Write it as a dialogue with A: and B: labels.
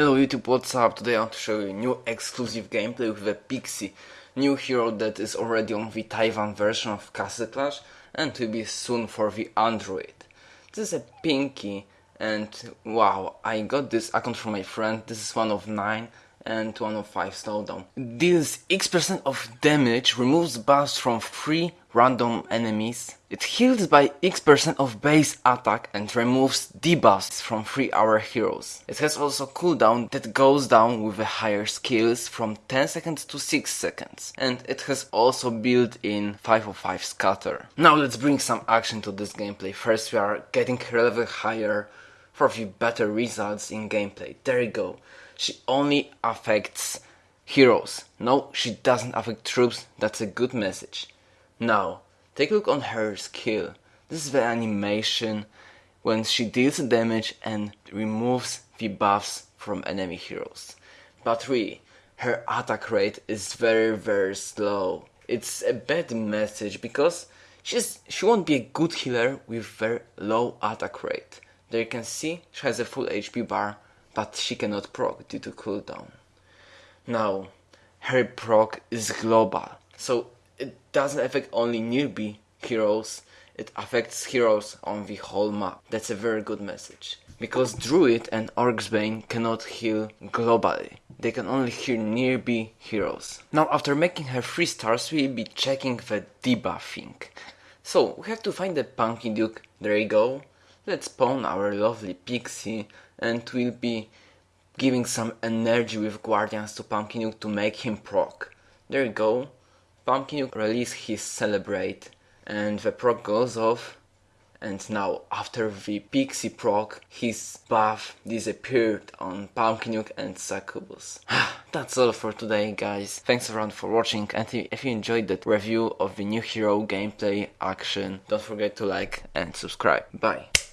A: Hello YouTube, what's up? Today I want to show you a new exclusive gameplay with a Pixie, new hero that is already on the Taiwan version of Castle Clash and will be soon for the Android. This is a Pinky and wow, I got this account from my friend, this is one of 9 and 105 slowdown. Deals X% percent of damage, removes buffs from 3 random enemies. It heals by X% percent of base attack and removes debuffs from 3 our heroes. It has also cooldown that goes down with the higher skills from 10 seconds to 6 seconds. And it has also built-in 505 scatter. Now let's bring some action to this gameplay. First we are getting level higher for the better results in gameplay. There you go she only affects heroes. No, she doesn't affect troops, that's a good message. Now, take a look on her skill. This is the animation when she deals damage and removes the buffs from enemy heroes. But really, her attack rate is very very slow. It's a bad message because she's she won't be a good healer with very low attack rate. There you can see she has a full HP bar but she cannot proc due to cooldown. Now, her proc is global, so doesn't affect only newbie heroes, it affects heroes on the whole map. That's a very good message. Because Druid and Orcsbane cannot heal globally. They can only heal nearby heroes. Now after making her 3 stars we'll be checking the debuffing. So we have to find the Pumpkin Duke, there you go. Let's spawn our lovely pixie and we'll be giving some energy with Guardians to Pumpkin to make him proc. There you go. Pumpkin release his Celebrate and the proc goes off and now after the Pixie proc his buff disappeared on Pumpkin and Succubus. That's all for today guys. Thanks everyone for watching and if you enjoyed that review of the new hero gameplay action don't forget to like and subscribe. Bye.